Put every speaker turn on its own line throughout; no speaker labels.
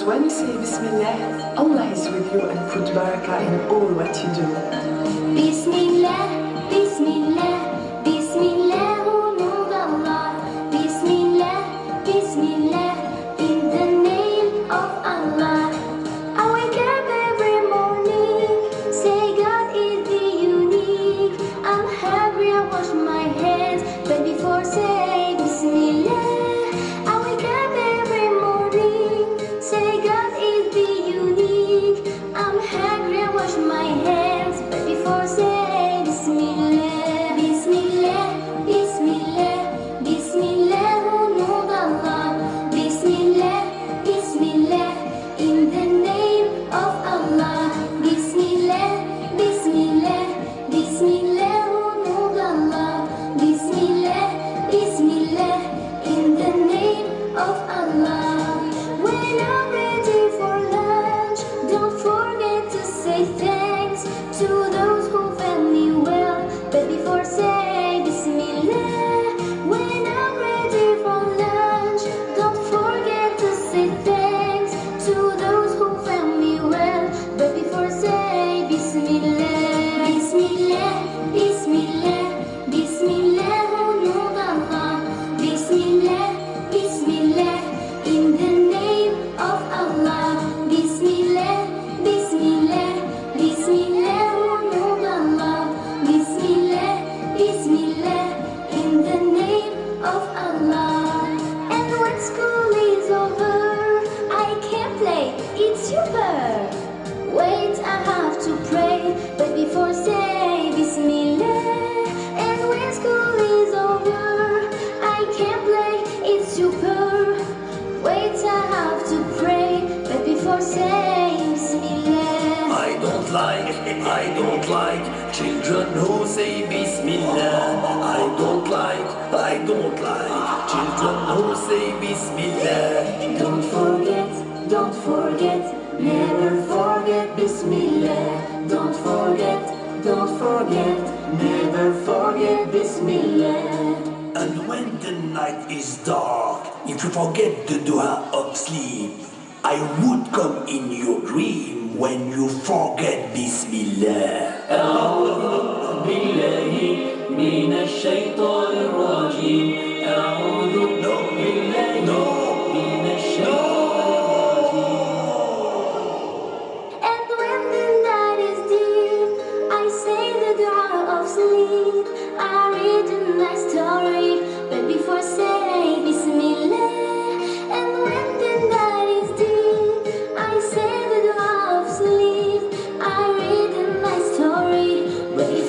Because when you say Bismillah, Allah is with you and put barakah in all what you do.
Bismillah, Bismillah, Bismillah, nom. Bismillah, Bismillah, don't
like, I don't like children who say Bismillah. I don't like, I don't like children who say Bismillah.
Don't forget, don't forget, never forget Bismillah. Don't forget, don't forget, never forget Bismillah.
And when the night is dark, if you forget the dua of sleep, I would come in your dream when you forget Bismillah.
أعوذ بالله من الشيطان الرجيم أعوذ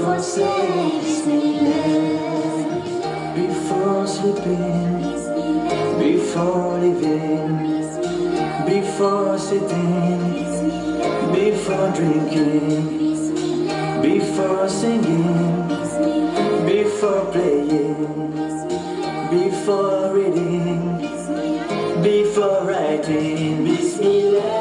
before
sleeping, before living, before sitting, before drinking, before singing, before playing, before reading, before writing.
Bismillah,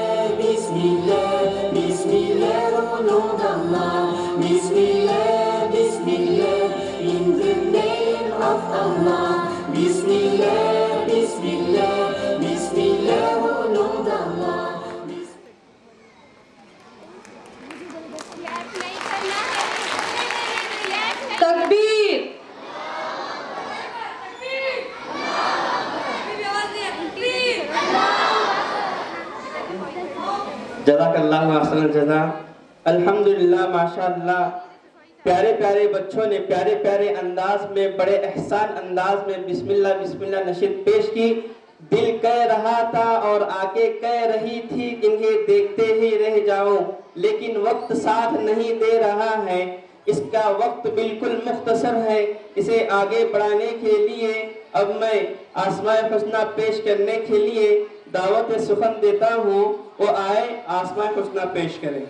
जजाकल्लाह Ahsan जजा। अल्हम्दुलिल्लाह माशाअल्लाह प्यारे प्यारे बच्चों ने, प्यारे प्यारे अंदाज में, बड़े एहसान अंदाज में बिस्मिल्लाह बिस्मिल्लाह नशीद पेश की। दिल कह रहा था और आगे कह रही थी, इन्हें देखते ही रह जाओ, लेकिन वक्त साथ नहीं दे रहा है। इसका वक्त बिल्कुल मुख्तसर है। इसे आगे बढ़ाने के लिए अब मैं आसमाय खुशना पेश करने के लिए दावत सुखन देता हूँ, वो आए आसमाय खुशना पेश करें।